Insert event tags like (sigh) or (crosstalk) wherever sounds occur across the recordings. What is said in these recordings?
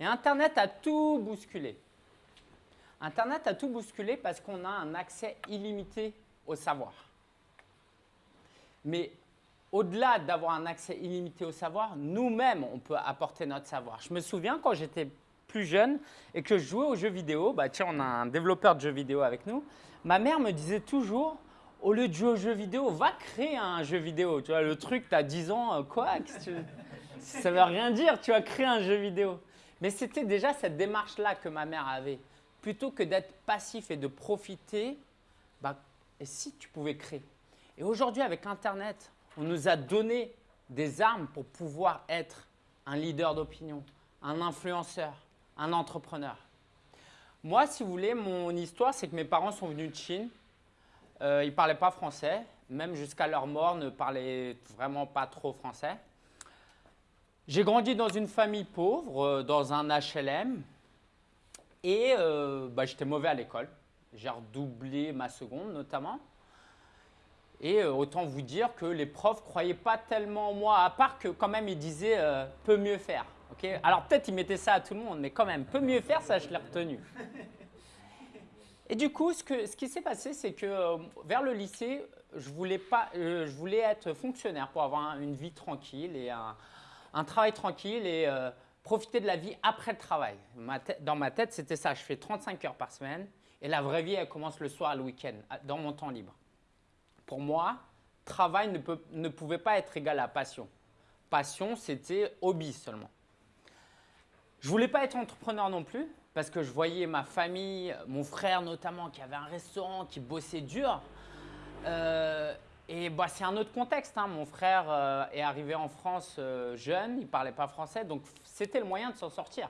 Et Internet a tout bousculé. Internet a tout bousculé parce qu'on a un accès illimité au savoir. Mais au-delà d'avoir un accès illimité au savoir, nous-mêmes, on peut apporter notre savoir. Je me souviens quand j'étais plus jeune et que je jouais aux jeux vidéo, bah tiens, on a un développeur de jeux vidéo avec nous, ma mère me disait toujours, au lieu de jouer aux jeux vidéo, va créer un jeu vidéo. Tu vois, le truc, tu as 10 ans, euh, quoi Ça veut rien dire, tu as créé un jeu vidéo. Mais c'était déjà cette démarche-là que ma mère avait. Plutôt que d'être passif et de profiter, bah, et si tu pouvais créer? Et aujourd'hui, avec Internet, on nous a donné des armes pour pouvoir être un leader d'opinion, un influenceur, un entrepreneur. Moi, si vous voulez, mon histoire, c'est que mes parents sont venus de Chine. Euh, ils ne parlaient pas français, même jusqu'à leur mort, ne parlaient vraiment pas trop français. J'ai grandi dans une famille pauvre, euh, dans un HLM, et euh, bah, j'étais mauvais à l'école. J'ai redoublé ma seconde notamment. Et autant vous dire que les profs ne croyaient pas tellement en moi, à part que quand même ils disaient peut mieux faire ». Alors peut-être il mettait ça à tout le monde, mais quand même, peut mieux faire, ça je l'ai retenu. Et du coup, ce, ce qui s'est passé, c'est que euh, vers le lycée, je voulais, pas, euh, je voulais être fonctionnaire pour avoir une vie tranquille et un, travail tranquille et euh, profiter de la vie après le travail. dans ma tête, c'était ça. Je fais 35 heures par semaine et la vraie vie, elle commence le soir, le week-end, dans mon temps libre. Pour moi, travail ne, ne pouvait pas être égal à passion. Passion, c'était hobby seulement. Je voulais pas être entrepreneur non plus parce que je voyais ma famille, mon frère notamment, qui avait un restaurant, qui bossait dur. Euh, et bah, c'est un autre contexte. Hein. Mon frère euh, est arrivé en France euh, jeune, il ne parlait pas français, donc c'était le moyen de s'en sortir.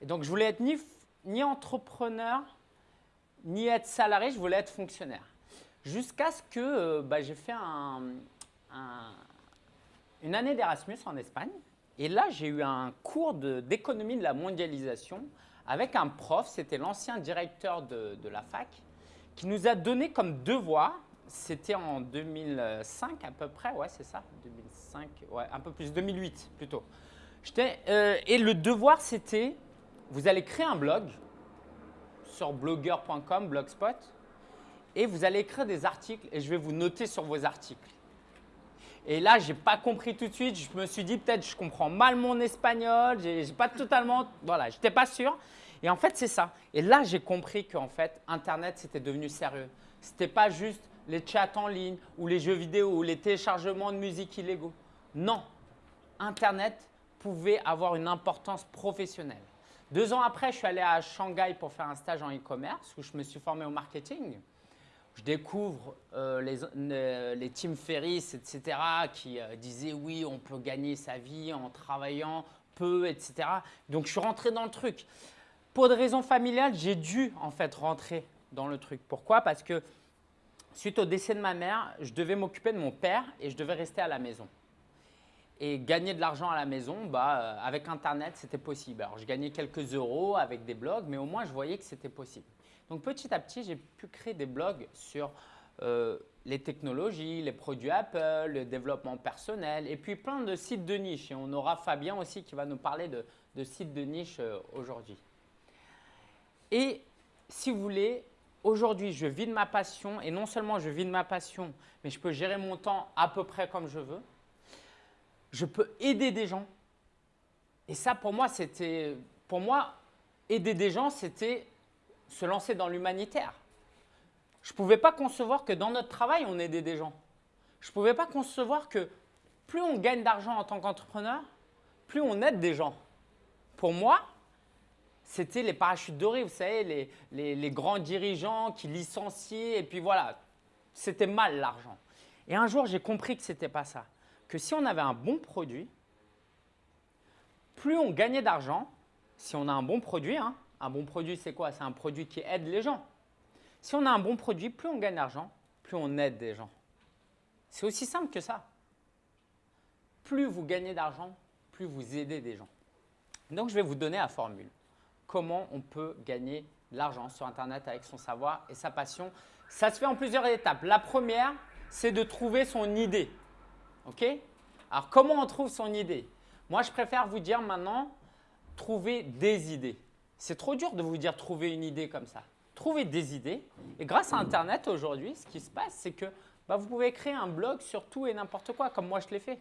Et donc je voulais être ni, entrepreneur, ni être salarié, je voulais être fonctionnaire. Jusqu'à ce que bah, j'ai fait un, une année d'Erasmus en Espagne. Et là, j'ai eu un cours d'économie de, la mondialisation avec un prof, c'était l'ancien directeur de, la fac, qui nous a donné comme devoir, c'était en 2005 à peu près, ouais c'est ça, 2005, ouais un peu plus, 2008 plutôt. Euh, et le devoir c'était, vous allez créer un blog sur blogger.com, blogspot, et vous allez écrire des articles et je vais vous noter sur vos articles. Et là, je n'ai pas compris tout de suite. Je me suis dit peut-être je comprends mal mon espagnol. J'ai pas totalement, voilà, j'étais pas sûr. Et en fait, c'est ça. Et là, j'ai compris qu'en fait, Internet, c'était devenu sérieux. C'était pas juste les chats en ligne ou les jeux vidéo ou les téléchargements de musique illégaux. Non, Internet pouvait avoir une importance professionnelle. Deux ans après, je suis allé à Shanghai pour faire un stage en e-commerce où je me suis formé au marketing je découvre euh, les, les, Tim Ferriss, etc., qui euh, disaient oui, on peut gagner sa vie en travaillant peu, etc. Donc, je suis rentré dans le truc. Pour des raisons familiales, j'ai dû en fait rentrer dans le truc. Pourquoi? Parce que suite au décès de ma mère, je devais m'occuper de mon père et je devais rester à la maison. Et gagner de l'argent à la maison, bah, euh, avec Internet, c'était possible. Alors, je gagnais quelques euros avec des blogs, mais au moins, je voyais que c'était possible. Donc petit à petit, j'ai pu créer des blogs sur euh, les technologies, les produits Apple, le développement personnel et puis plein de sites de niche. Et on aura Fabien aussi qui va nous parler de, sites de niche euh, aujourd'hui. Et si vous voulez, aujourd'hui, je vis de ma passion et non seulement je vis de ma passion, mais je peux gérer mon temps à peu près comme je veux. Je peux aider des gens. Et ça, pour moi, c'était, pour moi, aider des gens, c'était se lancer dans l'humanitaire. Je ne pouvais pas concevoir que dans notre travail, on aidait des gens. Je ne pouvais pas concevoir que plus on gagne d'argent en tant qu'entrepreneur, plus on aide des gens. Pour moi, c'était les parachutes dorés, vous savez, les, grands dirigeants qui licenciaient et puis voilà, c'était mal l'argent. Et un jour, j'ai compris que ce n'était pas ça. Que si on avait un bon produit, plus on gagnait d'argent, si on a un bon produit, hein, un bon produit, c'est quoi? C'est un produit qui aide les gens. Si on a un bon produit, plus on gagne d'argent, plus on aide des gens. C'est aussi simple que ça. Plus vous gagnez d'argent, plus vous aidez des gens. Donc, je vais vous donner la formule. Comment on peut gagner de l'argent sur Internet avec son savoir et sa passion. Ça se fait en plusieurs étapes. La première, c'est de trouver son idée. OK? Alors, comment on trouve son idée? Moi, je préfère vous dire maintenant, trouver des idées. C'est trop dur de vous dire trouver une idée comme ça. Trouvez des idées. Et grâce à Internet aujourd'hui, ce qui se passe, c'est que bah, vous pouvez créer un blog sur tout et n'importe quoi, comme moi je l'ai fait.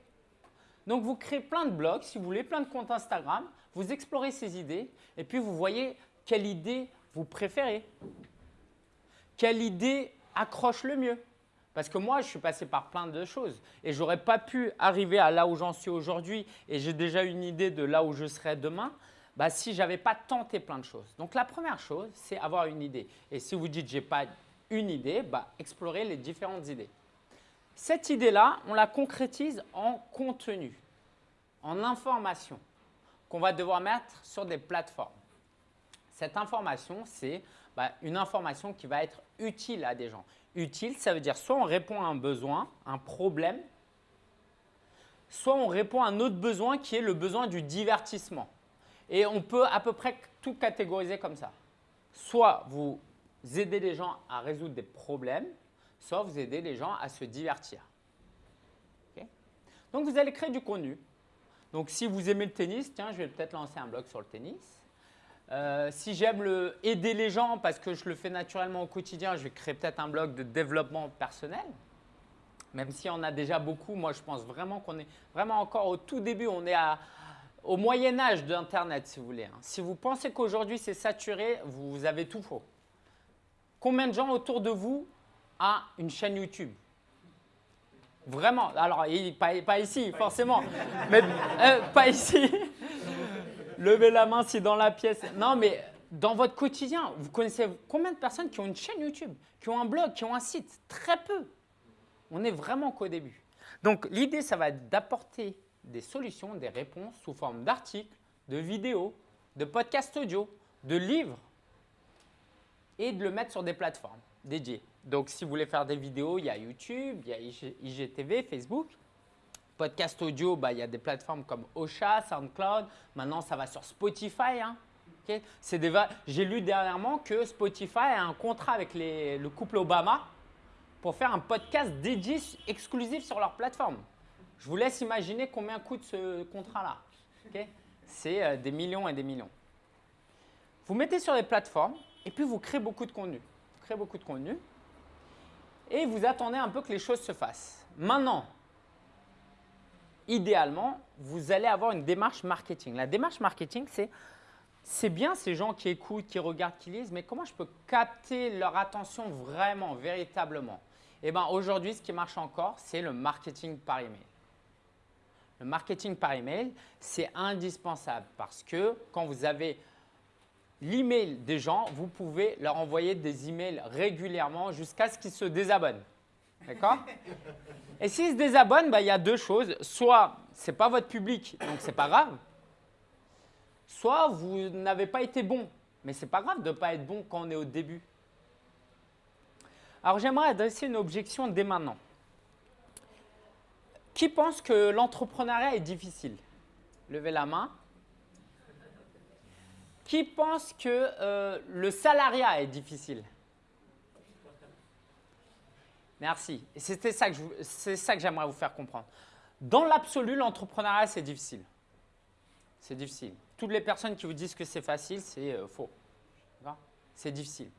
Donc vous créez plein de blogs, si vous voulez, plein de comptes Instagram, vous explorez ces idées et puis vous voyez quelle idée vous préférez. Quelle idée accroche le mieux Parce que moi, je suis passé par plein de choses et je n'aurais pas pu arriver à là où j'en suis aujourd'hui et j'ai déjà une idée de là où je serai demain bah, si je n'avais pas tenté plein de choses. Donc la première chose, c'est avoir une idée. Et si vous dites « j'ai pas une idée bah, », explorez les différentes idées. Cette idée-là, on la concrétise en contenu, en information qu'on va devoir mettre sur des plateformes. Cette information, c'est bah, une information qui va être utile à des gens. Utile, ça veut dire soit on répond à un besoin, un problème, soit on répond à un autre besoin qui est le besoin du divertissement. Et on peut à peu près tout catégoriser comme ça. Soit vous aidez les gens à résoudre des problèmes, soit vous aidez les gens à se divertir. Donc, vous allez créer du contenu. Donc, si vous aimez le tennis, tiens, je vais peut-être lancer un blog sur le tennis. Euh, si j'aime aider les gens parce que je le fais naturellement au quotidien, je vais créer peut-être un blog de développement personnel. Même si on a déjà beaucoup, moi je pense vraiment qu'on est vraiment encore au tout début, on est au moyen âge d'Internet si vous voulez. Hein. Si vous pensez qu'aujourd'hui c'est saturé, vous avez tout faux. Combien de gens autour de vous a une chaîne YouTube Vraiment. Alors, pas, ici, forcément. Mais euh, pas ici. Levez la main si dans la pièce. Non, mais dans votre quotidien, vous connaissez combien de personnes qui ont une chaîne YouTube, qui ont un blog, qui ont un site? Très peu. On est vraiment qu'au début. Donc, l'idée, ça va être d'apporter des solutions, des réponses sous forme d'articles, de vidéos, de podcasts audio, de livres et de le mettre sur des plateformes dédiées. Donc, si vous voulez faire des vidéos, il y a YouTube, il y a IGTV, Facebook. Podcast audio, bah, il y a des plateformes comme Ocha, SoundCloud. Maintenant, ça va sur Spotify. Hein. J'ai lu dernièrement que Spotify a un contrat avec le couple Obama pour faire un podcast dédié exclusif sur leur plateforme. Je vous laisse imaginer combien coûte ce contrat-là. C'est euh, des millions et des millions. Vous mettez sur les plateformes et puis vous créez beaucoup de contenu. Vous créez beaucoup de contenu et vous attendez un peu que les choses se fassent. Maintenant, idéalement, vous allez avoir une démarche marketing. La démarche marketing, c'est c'est bien ces gens qui écoutent, qui regardent, qui lisent, mais comment je peux capter leur attention vraiment, véritablement? Eh bien, aujourd'hui, ce qui marche encore, c'est le marketing par email. Le marketing par email, c'est indispensable parce que quand vous avez l'email des gens, vous pouvez leur envoyer des emails régulièrement jusqu'à ce qu'ils se désabonnent. D'accord? Et s'ils se désabonnent, bah, il y a deux choses. Soit ce n'est pas votre public, donc ce n'est pas grave. Soit vous n'avez pas été bon, mais ce n'est pas grave de ne pas être bon quand on est au début. Alors j'aimerais adresser une objection dès maintenant. Qui pense que l'entrepreneuriat est difficile? Levez la main. Qui pense que euh, le salariat est difficile Merci. C'est ça que j'aimerais vous faire comprendre. Dans l'absolu, l'entrepreneuriat, c'est difficile. C'est difficile. Toutes les personnes qui vous disent que c'est facile, c'est euh, faux. C'est difficile.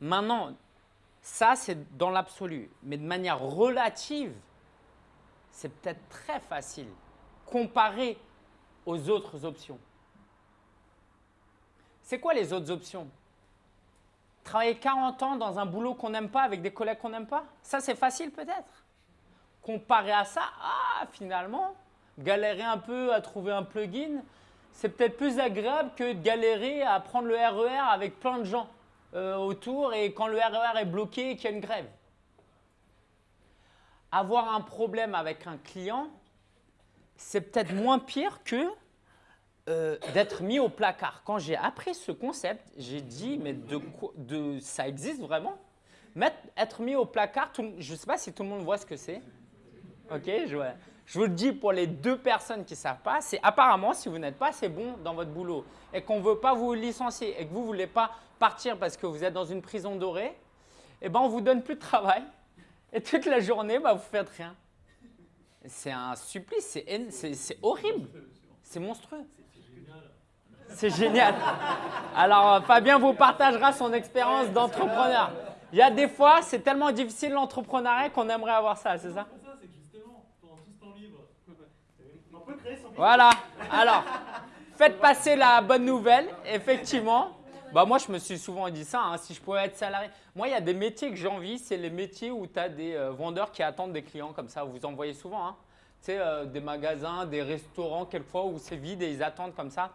Maintenant, ça, c'est dans l'absolu. Mais de manière relative, c'est peut-être très facile comparé aux autres options. C'est quoi les autres options? Travailler 40 ans dans un boulot qu'on n'aime pas avec des collègues qu'on n'aime pas? Ça, c'est facile peut-être. Comparé à ça, ah, finalement, galérer un peu à trouver un plugin, c'est peut-être plus agréable que de galérer à prendre le RER e avec plein de gens euh, autour et quand le RER e est bloqué et qu'il y a une grève. Avoir un problème avec un client, c'est peut-être moins pire que euh, d'être mis au placard. Quand j'ai appris ce concept, j'ai dit, mais de, ça existe vraiment? Être mis au placard, je ne sais pas si tout le monde voit ce que c'est. Ok, je, je, vous le dis pour les deux personnes qui ne savent pas, c'est apparemment si vous n'êtes pas assez bon dans votre boulot et qu'on ne veut pas vous licencier et que vous ne voulez pas partir parce que vous êtes dans une prison dorée, eh ben on ne vous donne plus de travail et toute la journée, bah, vous ne faites rien. C'est un supplice, c'est horrible, c'est monstrueux. C'est génial. Alors, Fabien vous partagera son expérience d'entrepreneur. Il y a des fois, c'est tellement difficile l'entrepreneuriat qu'on aimerait avoir ça, c'est ça C'est justement, pendant tout ce temps libre, on peut créer son Voilà. Alors, faites passer la bonne nouvelle, effectivement. Bah moi, je me suis souvent dit ça, hein, si je pouvais être salarié. Moi, il y a des métiers que j'ai envie, c'est les métiers où tu as des euh, vendeurs qui attendent des clients comme ça. Vous en voyez souvent. Hein. Tu sais, euh, des magasins, des restaurants, quelquefois, où c'est vide et ils attendent comme ça.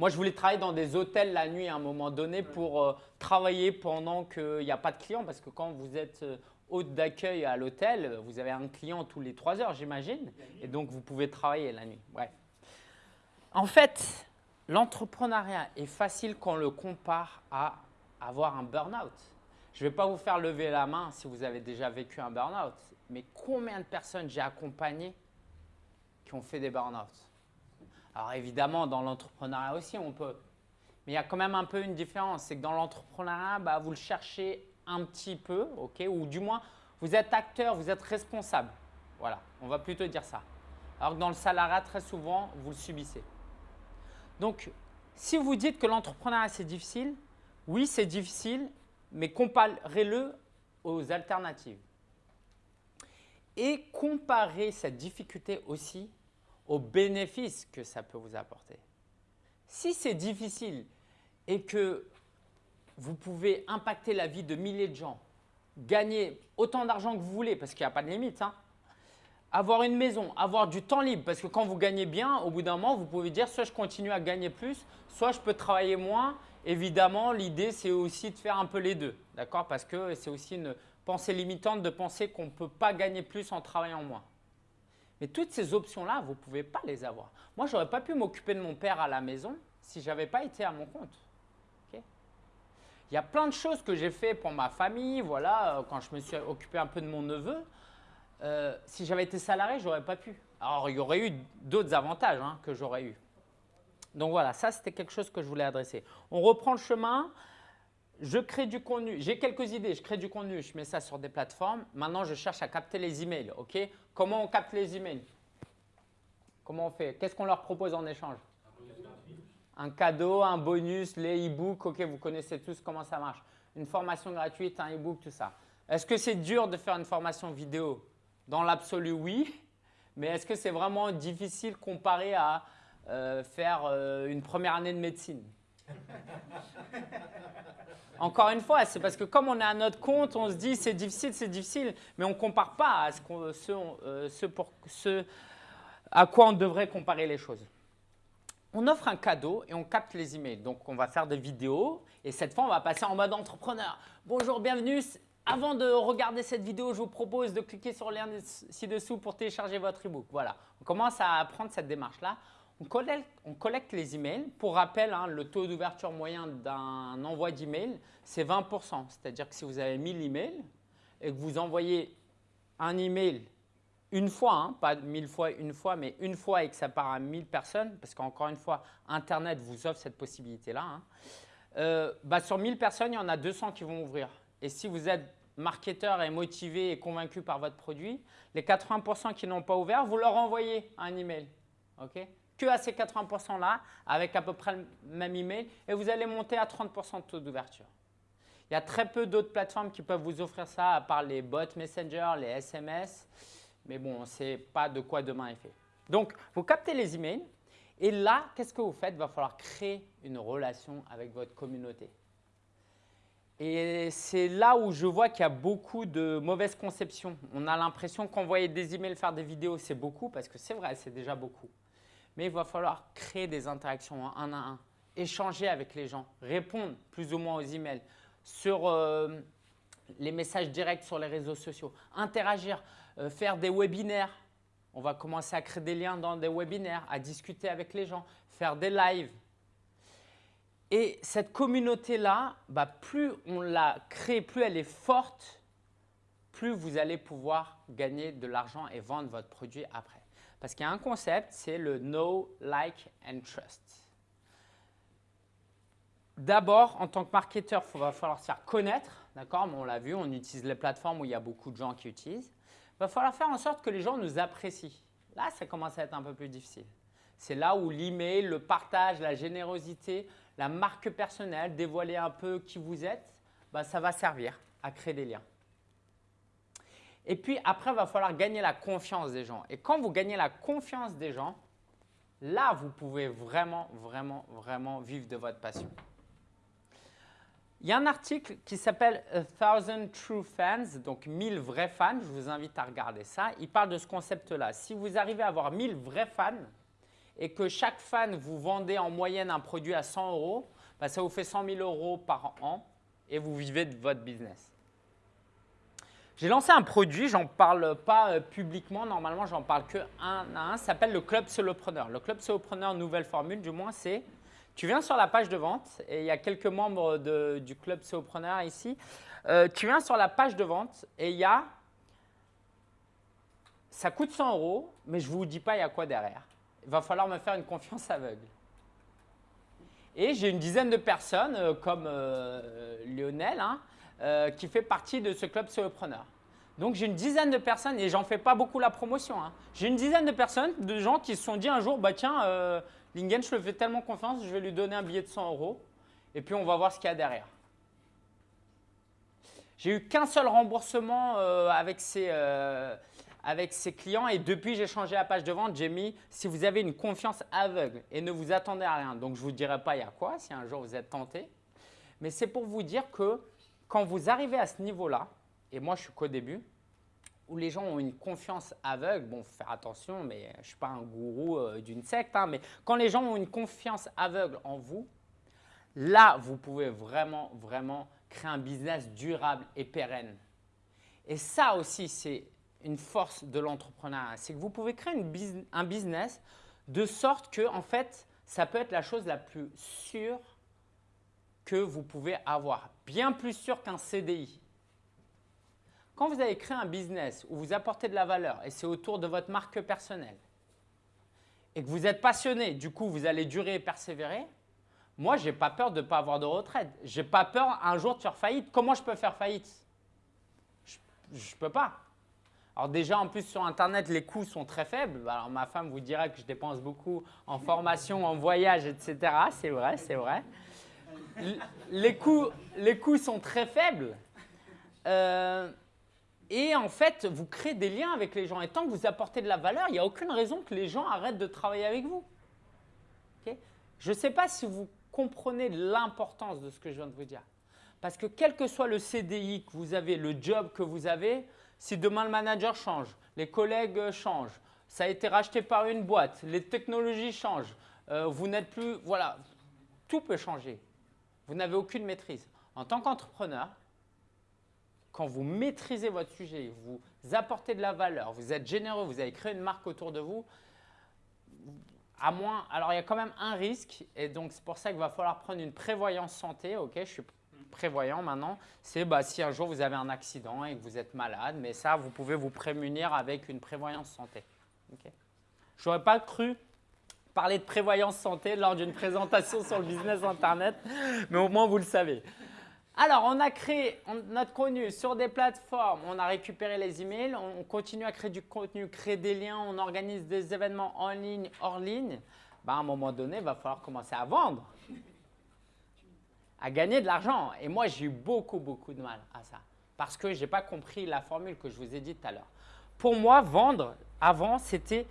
Moi, je voulais travailler dans des hôtels la nuit à un moment donné pour euh, travailler pendant qu'il n'y a pas de clients. Parce que quand vous êtes hôte d'accueil à l'hôtel, vous avez un client tous les trois heures, j'imagine. Et donc, vous pouvez travailler la nuit. Bref. En fait, L'entrepreneuriat est facile quand on le compare à avoir un burn-out. Je ne vais pas vous faire lever la main si vous avez déjà vécu un burn-out, mais combien de personnes j'ai accompagnées qui ont fait des burn-out Alors évidemment, dans l'entrepreneuriat aussi, on peut. Mais il y a quand même un peu une différence. C'est que dans l'entrepreneuriat, bah, vous le cherchez un petit peu, ok ou du moins, vous êtes acteur, vous êtes responsable. Voilà, on va plutôt dire ça. Alors que dans le salariat, très souvent, vous le subissez. Donc, si vous dites que l'entrepreneuriat c'est difficile, oui c'est difficile, mais comparez-le aux alternatives. Et comparez cette difficulté aussi aux bénéfices que ça peut vous apporter. Si c'est difficile et que vous pouvez impacter la vie de milliers de gens, gagner autant d'argent que vous voulez, parce qu'il n'y a pas de limite, hein, avoir une maison, avoir du temps libre, parce que quand vous gagnez bien, au bout d'un moment, vous pouvez dire soit je continue à gagner plus, soit je peux travailler moins. Évidemment, l'idée, c'est aussi de faire un peu les deux, d'accord? Parce que c'est aussi une pensée limitante de penser qu'on ne peut pas gagner plus en travaillant moins. Mais toutes ces options-là, vous ne pouvez pas les avoir. Moi, je n'aurais pas pu m'occuper de mon père à la maison si je n'avais pas été à mon compte. Il y a plein de choses que j'ai fait pour ma famille, voilà, euh, quand je me suis occupé un peu de mon neveu. Euh, si j'avais été salarié, je n'aurais pas pu. Alors, il y aurait eu d'autres avantages hein, que j'aurais eu. Donc voilà, ça c'était quelque chose que je voulais adresser. On reprend le chemin. Je crée du contenu. J'ai quelques idées. Je crée du contenu. Je mets ça sur des plateformes. Maintenant, je cherche à capter les emails. Ok? Comment on capte les emails? Comment on fait? Qu'est-ce qu'on leur propose en échange? Un cadeau, un bonus, les e-books. Ok, vous connaissez tous comment ça marche. Une formation gratuite, un e-book, tout ça. Est-ce que c'est dur de faire une formation vidéo? Dans l'absolu, oui. Mais est-ce que c'est vraiment difficile comparé à euh, faire euh, une première année de médecine? (laughs) Encore une fois, c'est parce que comme on est à notre compte, on se dit c'est difficile, c'est difficile, mais on ne compare pas à ce, euh, ce, pour, ce à quoi on devrait comparer les choses. On offre un cadeau et on capte les emails. Donc, on va faire des vidéos et cette fois, on va passer en mode entrepreneur. Bonjour, bienvenue, avant de regarder cette vidéo, je vous propose de cliquer sur le lien ci-dessous pour télécharger votre e-book. Voilà, on commence à prendre cette démarche-là. On collecte, les emails. Pour rappel, hein, le taux d'ouverture moyen d'un envoi d'email, c'est 20%. C'est-à-dire que si vous avez 1000 emails et que vous envoyez un email une fois, hein, pas 1000 fois une fois, mais une fois et que ça part à 1000 personnes, parce qu'encore une fois, Internet vous offre cette possibilité-là, hein, euh, bah, sur 1000 personnes, il y en a 200 qui vont ouvrir. Et si vous êtes marketeur et motivé et convaincu par votre produit, les 80% qui n'ont pas ouvert, vous leur envoyez un email. ok? Que à ces 80%-là, avec à peu près le même email, et vous allez monter à 30% de taux d'ouverture. Il y a très peu d'autres plateformes qui peuvent vous offrir ça, à part les bots Messenger, les SMS. Mais bon, on ne sait pas de quoi demain est fait. Donc, vous captez les emails. Et là, qu'est-ce que vous faites? Il va falloir créer une relation avec votre communauté. Et c'est là où je vois qu'il y a beaucoup de mauvaises conceptions. On a l'impression qu'envoyer des emails, faire des vidéos, c'est beaucoup, parce que c'est vrai, c'est déjà beaucoup. Mais il va falloir créer des interactions un à un, échanger avec les gens, répondre plus ou moins aux emails, sur euh, les messages directs sur les réseaux sociaux, interagir, euh, faire des webinaires. On va commencer à créer des liens dans des webinaires, à discuter avec les gens, faire des lives, et cette communauté-là, bah, plus on la crée, plus elle est forte, plus vous allez pouvoir gagner de l'argent et vendre votre produit après. Parce qu'il y a un concept, c'est le Know, Like and Trust. D'abord, en tant que marketeur, il va falloir se faire connaître. D'accord? On l'a vu, on utilise les plateformes où il y a beaucoup de gens qui utilisent. Il va falloir faire en sorte que les gens nous apprécient. Là, ça commence à être un peu plus difficile. C'est là où l'email, le partage, la générosité, la marque personnelle, dévoiler un peu qui vous êtes, bah, ça va servir à créer des liens. Et puis après, il va falloir gagner la confiance des gens. Et quand vous gagnez la confiance des gens, là, vous pouvez vraiment, vraiment, vraiment vivre de votre passion. Il y a un article qui s'appelle A Thousand True Fans, donc 1000 vrais fans. Je vous invite à regarder ça. Il parle de ce concept-là. Si vous arrivez à avoir 1000 vrais fans et que chaque fan vous vendez en moyenne un produit à 100 euros, bah, ça vous fait 100 000 euros par an et vous vivez de votre business. J'ai lancé un produit, j'en parle pas euh, publiquement, normalement j'en parle que un à un, ça s'appelle le Club Solopreneur. Le Club Solopreneur, nouvelle formule du moins, c'est tu viens sur la page de vente et il y a quelques membres du Club Solopreneur ici. Euh, tu viens sur la page de vente et il y a, ça coûte 100 euros, mais je ne vous dis pas il y a quoi derrière. Il va falloir me faire une confiance aveugle. Et j'ai une dizaine de personnes euh, comme Lionel, hein, euh, qui fait partie de ce club solopreneur. Donc j'ai une dizaine de personnes, et j'en fais pas beaucoup la promotion, hein. j'ai une dizaine de personnes, de gens qui se sont dit un jour, bah tiens, euh, Lingen, je le fais tellement confiance, je vais lui donner un billet de 100 euros, et puis on va voir ce qu'il y a derrière. J'ai eu qu'un seul remboursement euh, avec, ces, avec ces clients, et depuis j'ai changé la page de vente, j'ai mis si vous avez une confiance aveugle et ne vous attendez à rien. Donc je ne vous dirai pas il y a quoi si un jour vous êtes tenté, mais c'est pour vous dire que quand vous arrivez à ce niveau-là, et moi je suis qu'au début, où les gens ont une confiance aveugle, bon, faut faire attention, mais je ne suis pas un gourou euh, d'une secte, hein, mais quand les gens ont une confiance aveugle en vous, là, vous pouvez vraiment, vraiment créer un business durable et pérenne. Et ça aussi, c'est une force de l'entrepreneuriat. C'est que vous pouvez créer un business de sorte que, en fait, ça peut être la chose la plus sûre que vous pouvez avoir, bien plus sûr qu'un CDI. Quand vous avez créé un business où vous apportez de la valeur et c'est autour de votre marque personnelle et que vous êtes passionné, du coup vous allez durer et persévérer, moi je n'ai pas peur de ne pas avoir de retraite. Je n'ai pas peur un jour de faire faillite. Comment je peux faire faillite? Je ne peux pas. Alors déjà, en plus, sur Internet, les coûts sont très faibles. Alors ma femme vous dira que je dépense beaucoup en formation, en voyage, etc. C'est vrai, c'est vrai les, coûts, les sont très faibles. Euh, et en fait, vous créez des liens avec les gens. Et tant que vous apportez de la valeur, il n'y a aucune raison que les gens arrêtent de travailler avec vous. je ne sais pas si vous comprenez l'importance de ce que je viens de vous dire. Parce que quel que soit le CDI que vous avez, le job que vous avez, si demain le manager change, les collègues changent, ça a été racheté par une boîte, les technologies changent, euh, vous n'êtes plus… Voilà, tout peut changer. Vous n'avez aucune maîtrise. En tant qu'entrepreneur, quand vous maîtrisez votre sujet, vous apportez de la valeur, vous êtes généreux, vous avez créé une marque autour de vous, à moins, alors il y a quand même un risque et donc c'est pour ça qu'il va falloir prendre une prévoyance santé. Ok, je suis prévoyant maintenant. C'est bah, si un jour vous avez un accident et que vous êtes malade, mais ça vous pouvez vous prémunir avec une prévoyance santé. Ok. Je n'aurais pas cru parler de prévoyance santé lors d'une présentation sur le business Internet, mais au moins vous le savez. Alors, on a créé notre contenu sur des plateformes, on a récupéré les emails, on continue à créer du contenu, créer des liens, on organise des événements en ligne, hors ligne. Ben, à un moment donné, il va falloir commencer à vendre, à gagner de l'argent. Et moi, j'ai eu beaucoup, beaucoup de mal à ça parce que je n'ai pas compris la formule que je vous ai dit tout à l'heure. Pour moi, vendre, avant, c'était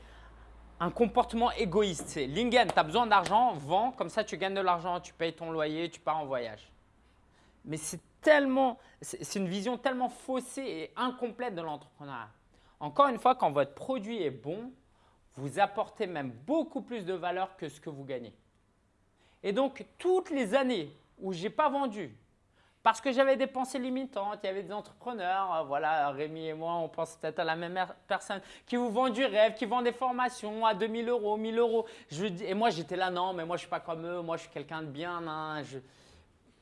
un comportement égoïste. C'est Lingen, tu as besoin d'argent, vends, comme ça tu gagnes de l'argent, tu payes ton loyer, tu pars en voyage. Mais c'est tellement, c'est une vision tellement faussée et incomplète de l'entrepreneuriat. Encore une fois, quand votre produit est bon, vous apportez même beaucoup plus de valeur que ce que vous gagnez. Et donc, toutes les années où je n'ai pas vendu, parce que j'avais des pensées limitantes, il y avait des entrepreneurs, euh, voilà, Rémi et moi, on pense peut-être à la même personne, qui vous vendent du rêve, qui vendent des formations à 2000 euros, 1000 euros. Et moi, j'étais là, non, mais moi, je ne suis pas comme eux, moi, je suis quelqu'un de bien.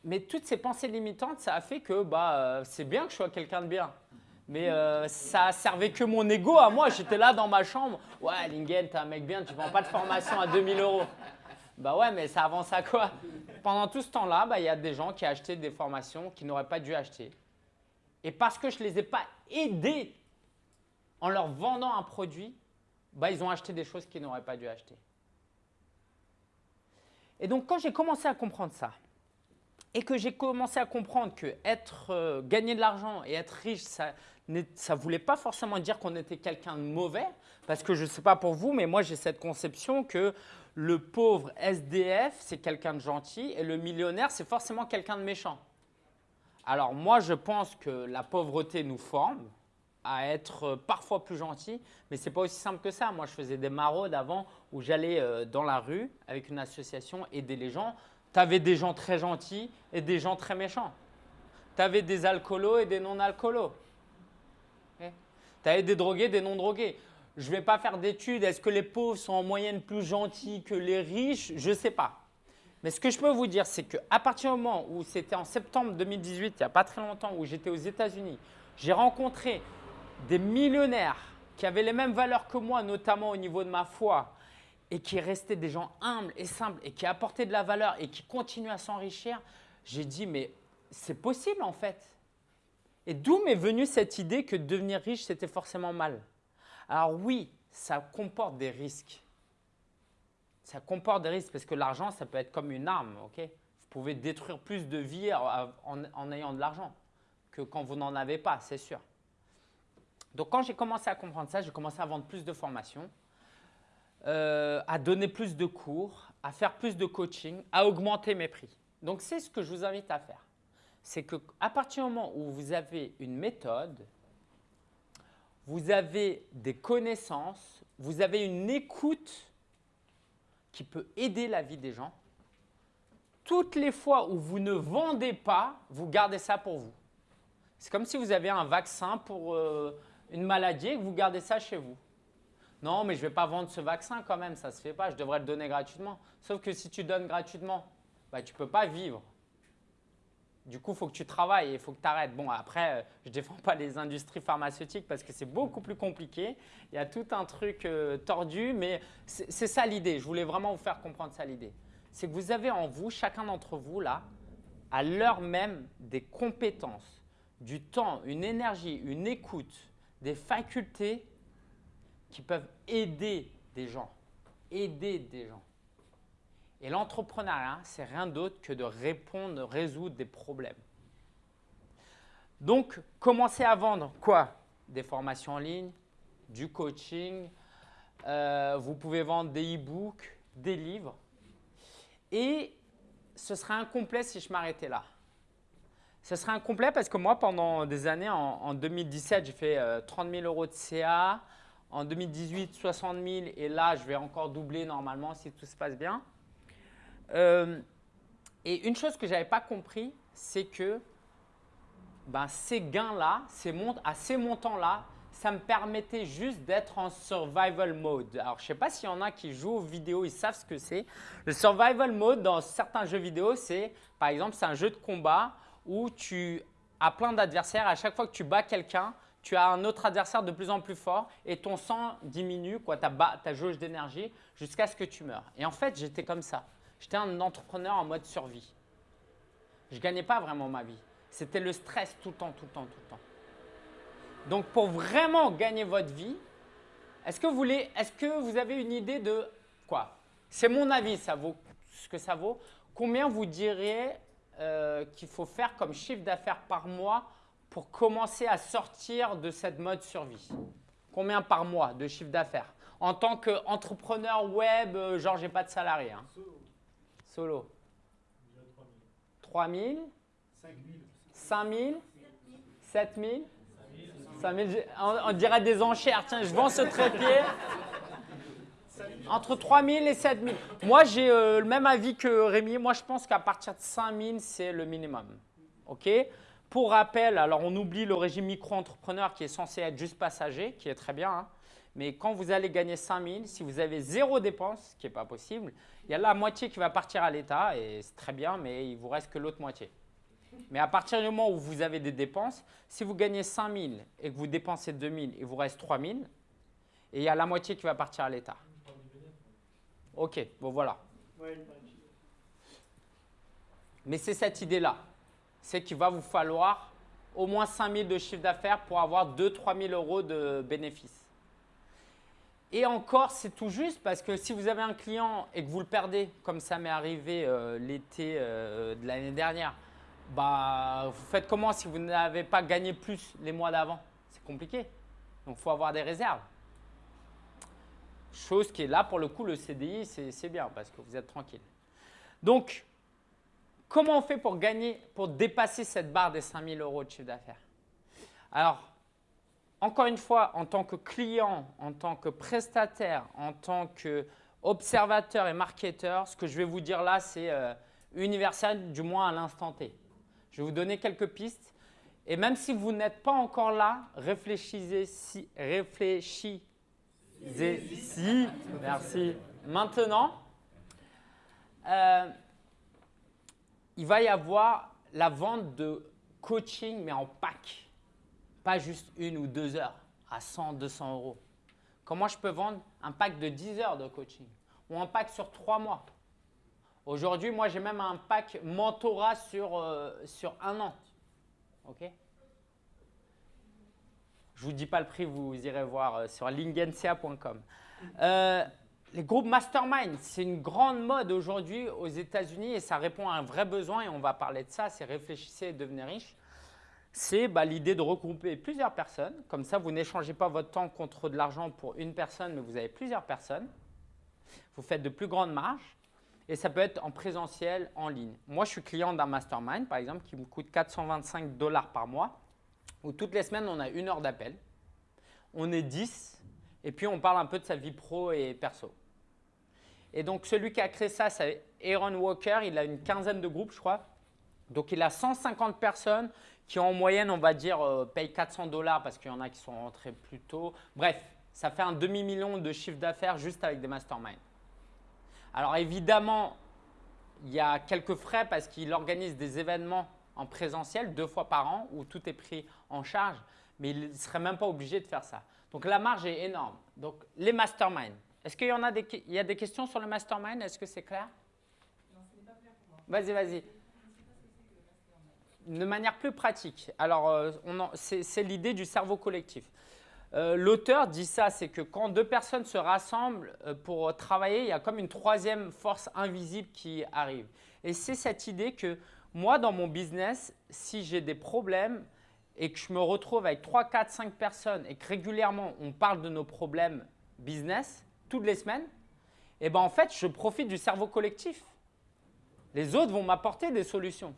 Mais toutes ces pensées limitantes, ça a fait que bah, euh, c'est bien que je sois quelqu'un de bien. Mais euh, ça servait que mon ego à moi. J'étais là dans ma chambre. Ouais, Lingen, t'es un mec bien, tu ne vends pas de formation à 2000 euros. Bah ouais, mais ça avance à quoi? Pendant tout ce temps-là, bah, il y a des gens qui achetaient des formations qu'ils n'auraient pas dû acheter. Et parce que je ne les ai pas aidés en leur vendant un produit, bah, ils ont acheté des choses qu'ils n'auraient pas dû acheter. Et donc, quand j'ai commencé à comprendre ça, et que j'ai commencé à comprendre que être, euh, gagner de l'argent et être riche, ça ne voulait pas forcément dire qu'on était quelqu'un de mauvais, parce que je ne sais pas pour vous, mais moi j'ai cette conception que le pauvre SDF, c'est quelqu'un de gentil, et le millionnaire, c'est forcément quelqu'un de méchant. Alors moi, je pense que la pauvreté nous forme à être parfois plus gentil, mais ce n'est pas aussi simple que ça. Moi, je faisais des maraudes avant où j'allais euh, dans la rue avec une association aider les gens tu avais des gens très gentils et des gens très méchants. Tu avais des alcoolos et des non-alcoolos. Eh? Tu avais des drogués, des non-drogués. Je ne vais pas faire d'études. Est-ce que les pauvres sont en moyenne plus gentils que les riches? Je ne sais pas. Mais ce que je peux vous dire, c'est qu'à partir du moment où c'était en septembre 2018, il n'y a pas très longtemps, où j'étais aux États-Unis, j'ai rencontré des millionnaires qui avaient les mêmes valeurs que moi, notamment au niveau de ma foi, et qui restaient des gens humbles et simples et qui apportaient de la valeur et qui continuent à s'enrichir, j'ai dit, mais c'est possible en fait. Et d'où m'est venue cette idée que devenir riche, c'était forcément mal? Alors oui, ça comporte des risques. Ça comporte des risques parce que l'argent, ça peut être comme une arme. vous pouvez détruire plus de vies en, en ayant de l'argent que quand vous n'en avez pas, c'est sûr. Donc quand j'ai commencé à comprendre ça, j'ai commencé à vendre plus de formations. Euh, à donner plus de cours, à faire plus de coaching, à augmenter mes prix. Donc, c'est ce que je vous invite à faire. C'est qu'à partir du moment où vous avez une méthode, vous avez des connaissances, vous avez une écoute qui peut aider la vie des gens, toutes les fois où vous ne vendez pas, vous gardez ça pour vous. C'est comme si vous avez un vaccin pour euh, une maladie et que vous gardez ça chez vous. Non, mais je ne vais pas vendre ce vaccin quand même, ça ne se fait pas, je devrais le donner gratuitement. Sauf que si tu donnes gratuitement, bah, tu ne peux pas vivre. Du coup, il faut que tu travailles et il faut que tu arrêtes. Bon, après, euh, je ne défends pas les industries pharmaceutiques parce que c'est beaucoup plus compliqué. Il y a tout un truc euh, tordu, mais c'est ça l'idée. Je voulais vraiment vous faire comprendre ça l'idée. C'est que vous avez en vous, chacun d'entre vous là, à l'heure même, des compétences, du temps, une énergie, une écoute, des facultés qui peuvent aider des gens, aider des gens. Et l'entrepreneuriat, c'est rien d'autre que de répondre, de résoudre des problèmes. Donc, commencez à vendre quoi? Des formations en ligne, du coaching, euh, vous pouvez vendre des e-books, des livres. Et ce serait incomplet si je m'arrêtais là. Ce serait incomplet parce que moi, pendant des années, en, 2017, j'ai fait 30 euh, 000 euros de CA, en 2018, 60 000 et là, je vais encore doubler normalement si tout se passe bien. Euh, et une chose que je n'avais pas compris, c'est que ben, ces gains-là, à ces montants-là, ça me permettait juste d'être en survival mode. Alors, je ne sais pas s'il y en a qui jouent aux vidéos, ils savent ce que c'est. Le survival mode, dans certains jeux vidéo, c'est, par exemple, c'est un jeu de combat où tu as plein d'adversaires. À chaque fois que tu bats quelqu'un, tu as un autre adversaire de plus en plus fort et ton sang diminue, quoi, ta, ta jauge d'énergie, jusqu'à ce que tu meurs. Et en fait, j'étais comme ça. J'étais un entrepreneur en mode survie. Je ne gagnais pas vraiment ma vie. C'était le stress tout le temps, tout le temps, tout le temps. Donc, pour vraiment gagner votre vie, est-ce que, vous est-ce que vous avez une idée de quoi? C'est mon avis, ça vaut ce que ça vaut. Combien vous diriez euh, qu'il faut faire comme chiffre d'affaires par mois pour commencer à sortir de cette mode survie? Combien par mois de chiffre d'affaires? En tant qu'entrepreneur web, euh, genre j'ai pas de salarié. Hein. Solo? Solo. 3 000 5 000 7 000 5 000 on, dirait des enchères. Tiens, je vends ce trépied. Entre 3 000 et 7 000. Moi, j'ai euh, le même avis que Rémi. Moi, je pense qu'à partir de 5 000, c'est le minimum. OK? Pour rappel, alors on oublie le régime micro-entrepreneur qui est censé être juste passager, qui est très bien. Hein. mais quand vous allez gagner 5 000, si vous avez zéro dépense, ce qui n'est pas possible, il y a la moitié qui va partir à l'État et c'est très bien, mais il vous reste que l'autre moitié. Mais à partir du moment où vous avez des dépenses, si vous gagnez 5 000 et que vous dépensez 2 000, il vous reste 3 000 et il y a la moitié qui va partir à l'État. Ok, bon voilà. Mais c'est cette idée-là c'est qu'il va vous falloir au moins 5 000 de chiffre d'affaires pour avoir 2-3 000 euros de bénéfices. Et encore, c'est tout juste parce que si vous avez un client et que vous le perdez, comme ça m'est arrivé euh, l'été euh, de l'année dernière, bah, vous faites comment si vous n'avez pas gagné plus les mois d'avant? C'est compliqué. Donc, il faut avoir des réserves. Chose qui est là, pour le coup, le CDI, c'est bien parce que vous êtes tranquille. Donc, comment on fait pour gagner, pour dépasser cette barre des 5000 euros de chiffre d'affaires? Alors, encore une fois, en tant que client, en tant que prestataire, en tant qu'observateur et marketeur, ce que je vais vous dire là, c'est euh, universel, du moins à l'instant T. Je vais vous donner quelques pistes. Et même si vous n'êtes pas encore là, réfléchissez, si, réfléchissez si, merci. Maintenant, euh, il va y avoir la vente de coaching, mais en pack. Pas juste une ou deux heures à 100, 200 euros. Comment je peux vendre un pack de 10 heures de coaching ou un pack sur trois mois? Aujourd'hui, moi, j'ai même un pack mentorat sur, euh, sur un an. OK? Je vous dis pas le prix, vous irez voir euh, sur lingensia.com. Euh, les groupes mastermind, c'est une grande mode aujourd'hui aux États-Unis et ça répond à un vrai besoin et on va parler de ça, c'est réfléchissez et devenez riche. C'est bah, l'idée de regrouper plusieurs personnes. Comme ça, vous n'échangez pas votre temps contre de l'argent pour une personne, mais vous avez plusieurs personnes. Vous faites de plus grandes marges et ça peut être en présentiel, en ligne. Moi, je suis client d'un mastermind, par exemple, qui me coûte 425 dollars par mois, où toutes les semaines, on a une heure d'appel. On est 10 et puis, on parle un peu de sa vie pro et perso. Et donc, celui qui a créé ça, c'est Aaron Walker. Il a une quinzaine de groupes, je crois. Donc, il a 150 personnes qui, en moyenne, on va dire, euh, payent 400 dollars parce qu'il y en a qui sont rentrés plus tôt. Bref, ça fait un demi-million de chiffre d'affaires juste avec des masterminds. Alors, évidemment, il y a quelques frais parce qu'il organise des événements en présentiel deux fois par an où tout est pris en charge, mais il ne serait même pas obligé de faire ça. Donc la marge est énorme. Donc les masterminds. Est-ce qu'il y en a des, il y a des questions sur le mastermind? Est-ce que c'est clair? Non, ce n'est pas clair pour moi. Vas-y, vas-y. De manière plus pratique. Alors, euh, c'est l'idée du cerveau collectif. Euh, l'auteur dit ça, c'est que quand deux personnes se rassemblent euh, pour travailler, il y a comme une troisième force invisible qui arrive. Et c'est cette idée que moi, dans mon business, si j'ai des problèmes, et que je me retrouve avec 3, 4, 5 personnes et que régulièrement on parle de nos problèmes business toutes les semaines, et eh ben en fait, je profite du cerveau collectif. Les autres vont m'apporter des solutions.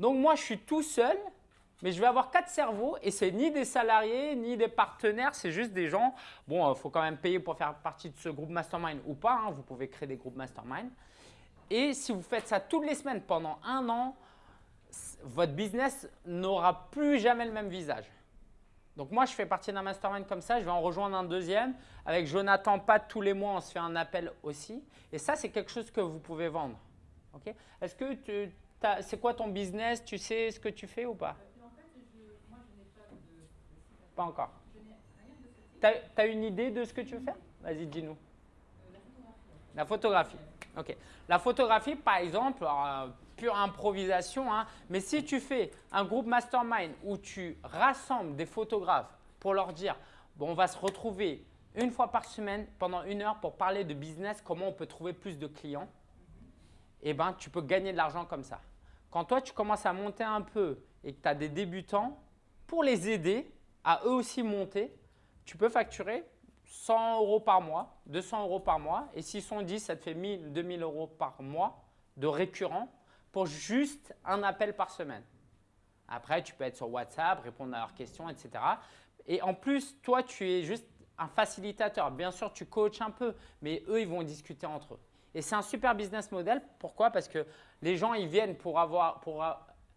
Donc moi, je suis tout seul, mais je vais avoir quatre cerveaux et c'est ni des salariés ni des partenaires, c'est juste des gens. Bon, il faut quand même payer pour faire partie de ce groupe mastermind ou pas. Hein, vous pouvez créer des groupes mastermind. Et si vous faites ça toutes les semaines pendant un an, votre business n'aura plus jamais le même visage. Donc moi, je fais partie d'un mastermind comme ça, je vais en rejoindre un deuxième. Avec Jonathan Pat, tous les mois, on se fait un appel aussi. Et ça, c'est quelque chose que vous pouvez vendre. Est-ce que tu, c'est quoi ton business? Tu sais ce que tu fais ou pas? Pas encore. Tu as, une idée de ce que tu veux faire? Vas-y, dis-nous. Euh, la photographie. Ok. La photographie, par exemple, pure improvisation, hein. mais si tu fais un groupe mastermind où tu rassembles des photographes pour leur dire bon, on va se retrouver une fois par semaine pendant une heure pour parler de business, comment on peut trouver plus de clients, eh ben, tu peux gagner de l'argent comme ça. Quand toi, tu commences à monter un peu et que tu as des débutants, pour les aider à eux aussi monter, tu peux facturer 100 euros par mois, 200 euros par mois. Et s'ils sont 10, ça te fait 1000, 2000 euros par mois de récurrent pour juste un appel par semaine. Après, tu peux être sur WhatsApp, répondre à leurs questions, etc. Et en plus, toi, tu es juste un facilitateur. Bien sûr, tu coaches un peu, mais eux, ils vont discuter entre eux. Et c'est un super business model. Pourquoi? Parce que les gens, ils viennent pour, avoir, pour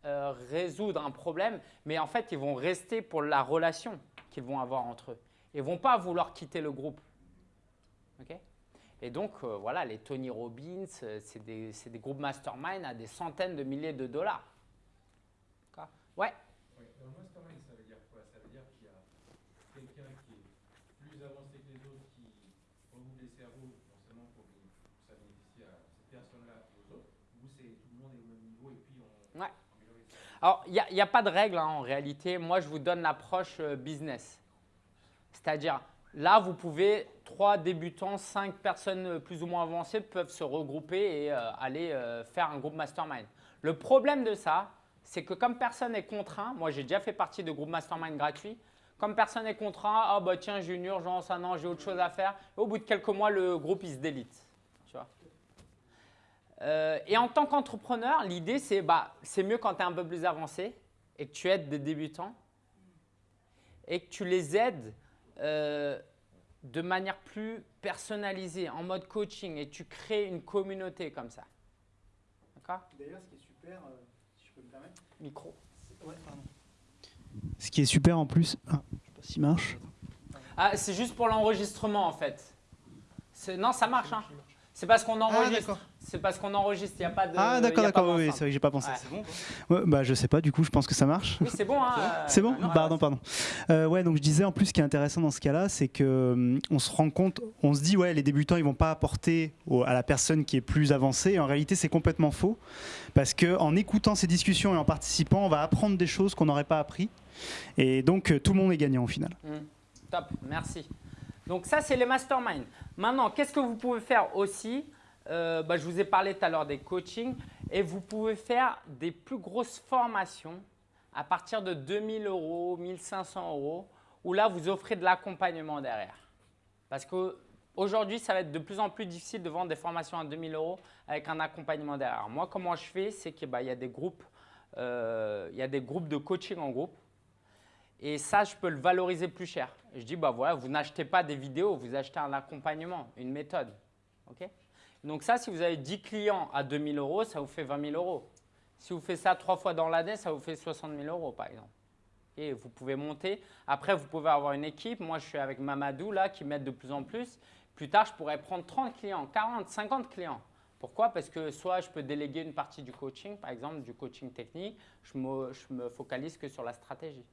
euh, résoudre un problème, mais en fait, ils vont rester pour la relation qu'ils vont avoir entre eux. Ils ne vont pas vouloir quitter le groupe. OK? Et donc, euh, voilà, les Tony Robbins, euh, c'est des, des, groupes mastermind à des centaines de milliers de dollars. Ouais oui, Un mastermind, ça veut dire quoi Ça veut dire qu'il y a quelqu'un qui est plus avancé que les autres, qui regroupe les cerveaux, forcément pour que ça bénéficie à cette personne-là et aux autres, ou c'est tout le monde est au même niveau et puis on… Ouais. Alors, il n'y a, pas de règle hein, en réalité. Moi, je vous donne l'approche euh, business. C'est-à-dire, Là, vous pouvez, trois débutants, cinq personnes plus ou moins avancées peuvent se regrouper et euh, aller euh, faire un groupe mastermind. Le problème de ça, c'est que comme personne n'est contraint, moi j'ai déjà fait partie de groupes mastermind gratuits, comme personne n'est contraint, ah bah tiens j'ai une urgence, ah non j'ai autre chose à faire, au bout de quelques mois le groupe il se délite. Euh, et en tant qu'entrepreneur, l'idée c'est bah, c'est mieux quand tu es un peu plus avancé et que tu aides des débutants et que tu les aides euh, de manière plus personnalisée, en mode coaching, et tu crées une communauté comme ça. D'accord? D'ailleurs, ce qui est super, euh, si je peux me permettre, Micro. ouais, pardon. Ce qui est super en plus, ah, je sais pas s'il marche. Ah, c'est juste pour l'enregistrement en fait. Non, ça marche. Hein. C'est parce qu'on enregistre. d'accord. c'est parce qu'on enregistre. Il n'y a pas de. Ah d'accord, d'accord, oui, c'est vrai que j'ai pas pensé. Ouais. C'est bon Ouais, Bah je sais pas, du coup je pense que ça marche. Oui, c'est bon. Hein, (laughs) euh, C'est bon non, Pardon, pardon. Euh, ouais, donc je disais en plus, ce qui est intéressant dans ce cas-là, c'est que hum, on se rend compte, on se dit ouais, les débutants ils vont pas apporter au- à la personne qui est plus avancée. Et en réalité, c'est complètement faux, parce que en écoutant ces discussions et en participant, on va apprendre des choses qu'on n'aurait pas appris, et donc euh, tout le monde est gagnant au final. Hmm, Top, merci. Donc ça, c'est les masterminds. Maintenant, qu'est-ce que vous pouvez faire aussi Euh, bah, Je vous ai parlé tout à l'heure des coachings et vous pouvez faire des plus grosses formations à partir de 2000 euros, 1500 euros, où là, vous offrez de l'accompagnement derrière. Parce qu'aujourd'hui, ça va être de plus en plus difficile de vendre des formations à 2000 euros avec un accompagnement derrière. Moi, comment je fais, c'est qu'il y a euh, y a des groupes de coaching en groupe. Et ça, je peux le valoriser plus cher. Je dis, bah voilà, vous n'achetez pas des vidéos, vous achetez un accompagnement, une méthode. ok? Donc ça, si vous avez 10 clients à 2000 euros, ça vous fait 20 000 euros. Si vous faites ça trois fois dans l'année, ça vous fait 60 000 euros, par exemple. Et vous pouvez monter. Après, vous pouvez avoir une équipe. Moi, je suis avec Mamadou, là, qui m'aide de plus en plus. Plus tard, je pourrais prendre 30 clients, 40, 50 clients. Pourquoi? Parce que soit je peux déléguer une partie du coaching, par exemple, du coaching technique. Je me, je me focalise que sur la stratégie.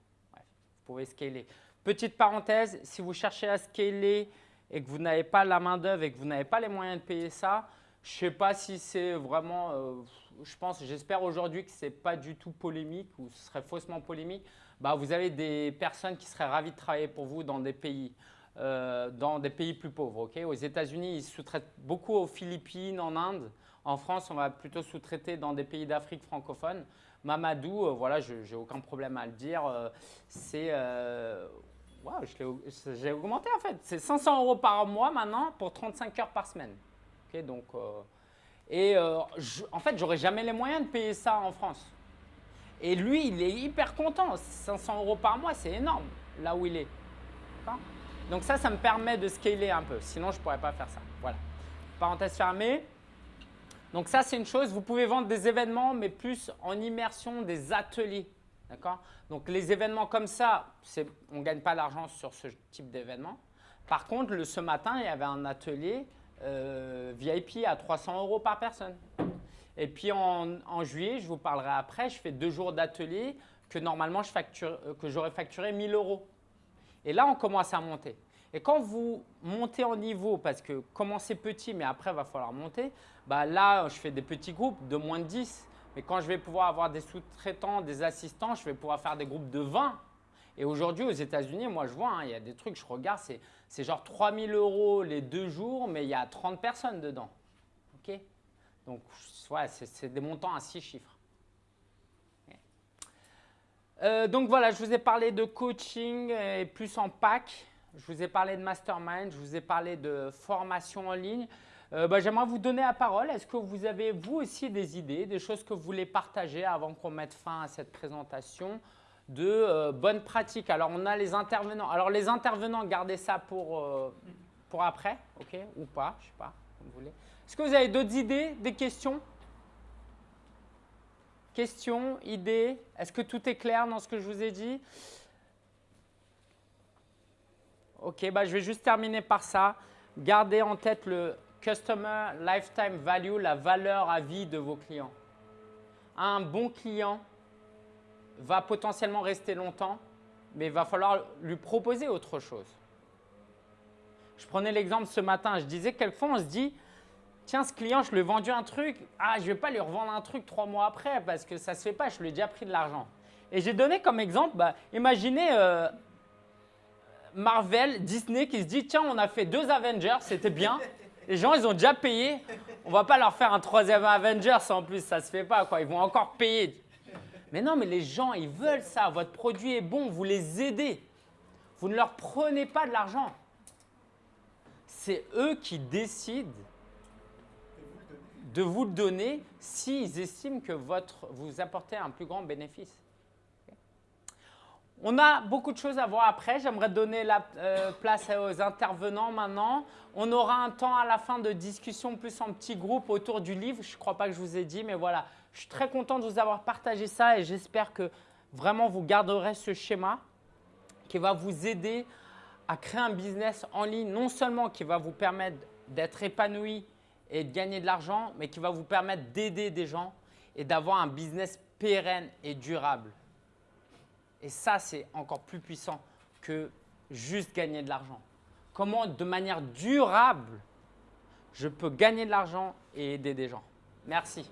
Scaler. Petite parenthèse, si vous cherchez à scaler et que vous n'avez pas la main-d'œuvre et que vous n'avez pas les moyens de payer ça, je ne sais pas si c'est vraiment. euh, je pense, j'espère aujourd'hui que ce n'est pas du tout polémique ou ce serait faussement polémique. Bah, vous avez des personnes qui seraient ravies de travailler pour vous dans des pays, euh, dans des pays plus pauvres. Aux États-Unis, ils sous-traitent beaucoup aux Philippines, en Inde. En France, on va plutôt sous-traiter dans des pays d'Afrique francophone. Mamadou, euh, voilà, je n'ai aucun problème à le dire. euh, c'est. euh, Waouh, j'ai augmenté en fait. C'est 500 euros par mois maintenant pour 35 heures par semaine. Donc, et en fait, j'aurais jamais les moyens de payer ça en France. Et lui, il est hyper content. 500 euros par mois, c'est énorme là où il est. Donc ça, ça me permet de scaler un peu. Sinon, je ne pourrais pas faire ça. Voilà. Parenthèse fermée. Donc ça, c'est une chose. Vous pouvez vendre des événements, mais plus en immersion, des ateliers. D'accord? Donc les événements comme ça, on ne gagne pas d'argent sur ce type d'événement. Par contre, ce matin, il y avait un atelier euh, VIP à 300 euros par personne. Et puis en, en juillet, je vous parlerai après, je fais deux jours d'atelier que normalement euh, j'aurais facturé 1000 euros. Et là, on commence à monter. Et quand vous montez en niveau, parce que commencez petit, mais après, il va falloir monter, bah là, je fais des petits groupes de moins de 10. Mais quand je vais pouvoir avoir des sous-traitants, des assistants, je vais pouvoir faire des groupes de 20. Et aujourd'hui, aux États-Unis, moi, je vois, hein, il y a des trucs, je regarde, c'est, genre 3000 euros les deux jours, mais il y a 30 personnes dedans. OK? Donc, ouais, c'est, des montants à six chiffres. Ok. Euh, donc voilà, je vous ai parlé de coaching et plus en pack. Je vous ai parlé de mastermind, je vous ai parlé de formation en ligne. Euh, bah, J'aimerais vous donner la parole. Est-ce que vous avez vous aussi des idées, des choses que vous voulez partager avant qu'on mette fin à cette présentation de euh, bonnes pratiques? Alors on a les intervenants. Alors les intervenants, gardez ça pour, euh, pour après, ok? Ou pas, je sais pas, comme vous voulez. Est-ce que vous avez d'autres idées, des questions? Questions, idées? Est-ce que tout est clair dans ce que je vous ai dit? Ok, bah, je vais juste terminer par ça. Gardez en tête le Customer Lifetime Value, la valeur à vie de vos clients. Un bon client va potentiellement rester longtemps, mais il va falloir lui proposer autre chose. Je prenais l'exemple ce matin, je disais quelquefois on se dit, tiens ce client je lui ai vendu un truc, ah je ne vais pas lui revendre un truc trois mois après parce que ça ne se fait pas, je lui ai déjà pris de l'argent. Et j'ai donné comme exemple, bah, imaginez, euh, Marvel, Disney qui se dit tiens, on a fait deux Avengers, c'était bien. Les gens, ils ont déjà payé. On va pas leur faire un troisième Avengers en plus, ça se fait pas quoi. Ils vont encore payer. Mais non, mais les gens, ils veulent ça. Votre produit est bon, vous les aidez. Vous ne leur prenez pas de l'argent. C'est eux qui décident de vous le donner s'ils estiment que votre, vous apportez un plus grand bénéfice. On a beaucoup de choses à voir après. J'aimerais donner la euh, place aux intervenants maintenant. On aura un temps à la fin de discussion plus en petit groupe autour du livre. Je ne crois pas que je vous ai dit, mais voilà. Je suis très content de vous avoir partagé ça et j'espère que vraiment vous garderez ce schéma qui va vous aider à créer un business en ligne, non seulement qui va vous permettre d'être épanoui et de gagner de l'argent, mais qui va vous permettre d'aider des gens et d'avoir un business pérenne et durable. Et ça, c'est encore plus puissant que juste gagner de l'argent. Comment, de manière durable, je peux gagner de l'argent et aider des gens. Merci.